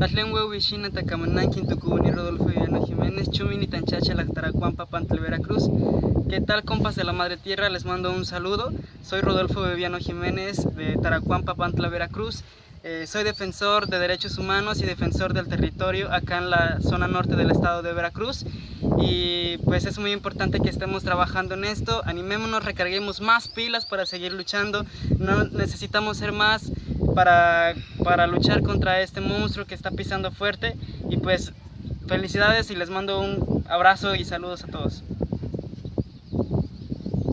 Atlen Huehuishina Tacamananquin Tucubuni Rodolfo Viviano Jiménez Chumini Tanchacha Lactaracuan Papantla Veracruz. ¿Qué tal compas de la Madre Tierra? Les mando un saludo. Soy Rodolfo Viviano Jiménez de Taracuan Papantla Veracruz. Eh, soy defensor de derechos humanos y defensor del territorio acá en la zona norte del estado de Veracruz. Y pues es muy importante que estemos trabajando en esto, animémonos, recarguemos más pilas para seguir luchando, no necesitamos ser más para, para luchar contra este monstruo que está pisando fuerte y pues felicidades y les mando un abrazo y saludos a todos.